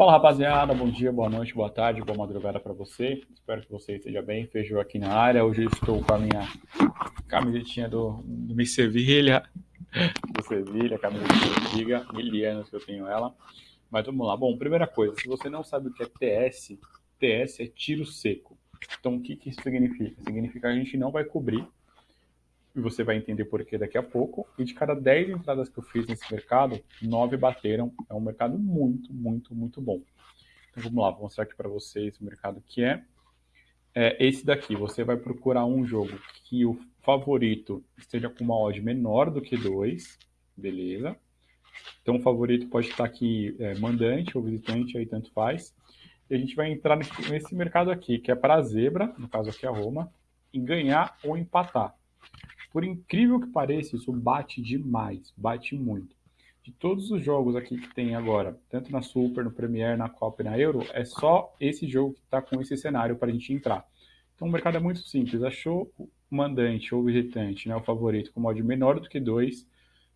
Fala rapaziada, bom dia, boa noite, boa tarde, boa madrugada para você. Espero que você esteja bem. Feijão aqui na área. Hoje eu estou com a minha camisetinha do, do Mi Sevilha, do Sevilha, camisetinha antiga, mil anos que eu tenho ela. Mas vamos lá. Bom, primeira coisa, se você não sabe o que é TS, TS é tiro seco. Então o que, que isso significa? Significa que a gente não vai cobrir e você vai entender por que daqui a pouco. E de cada 10 entradas que eu fiz nesse mercado, 9 bateram. É um mercado muito, muito, muito bom. Então vamos lá, vou mostrar aqui para vocês o mercado que é. é. Esse daqui, você vai procurar um jogo que o favorito esteja com uma odd menor do que 2, beleza? Então o favorito pode estar aqui é, mandante ou visitante, aí tanto faz. E a gente vai entrar nesse mercado aqui, que é para zebra, no caso aqui a Roma, e ganhar ou empatar. Por incrível que pareça, isso bate demais, bate muito. De todos os jogos aqui que tem agora, tanto na Super, no Premier, na Copa e na Euro, é só esse jogo que está com esse cenário para a gente entrar. Então o mercado é muito simples. Achou o mandante ou visitante, né, o favorito, com mod menor do que 2,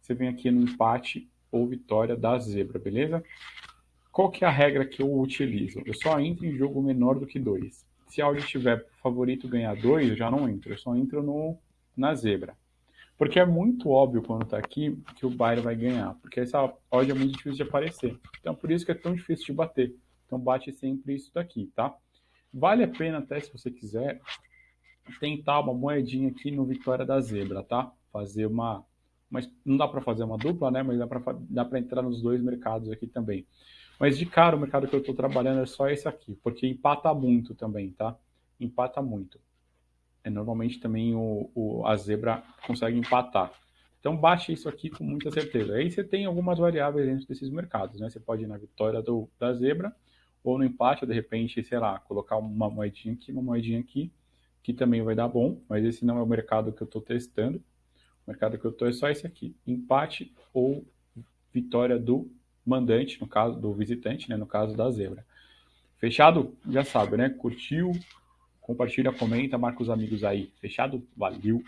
você vem aqui no empate ou vitória da zebra, beleza? Qual que é a regra que eu utilizo? Eu só entro em jogo menor do que 2. Se a odd tiver favorito ganhar 2, eu já não entro. Eu só entro no na zebra. Porque é muito óbvio quando está aqui que o Bayern vai ganhar, porque essa odd é muito difícil de aparecer. Então por isso que é tão difícil de bater. Então bate sempre isso daqui, tá? Vale a pena até, se você quiser, tentar uma moedinha aqui no Vitória da Zebra, tá? Fazer uma... Mas não dá para fazer uma dupla, né? Mas dá para entrar nos dois mercados aqui também. Mas de cara, o mercado que eu estou trabalhando é só esse aqui, porque empata muito também, tá? Empata muito normalmente também o, o, a zebra consegue empatar. Então baixe isso aqui com muita certeza. Aí você tem algumas variáveis dentro desses mercados, né? Você pode ir na vitória do, da zebra ou no empate, ou de repente, sei lá, colocar uma moedinha aqui, uma moedinha aqui, que também vai dar bom, mas esse não é o mercado que eu estou testando. O mercado que eu estou é só esse aqui, empate ou vitória do mandante, no caso do visitante, né? no caso da zebra. Fechado? Já sabe, né? Curtiu? Compartilha, comenta, marca os amigos aí. Fechado? Valeu!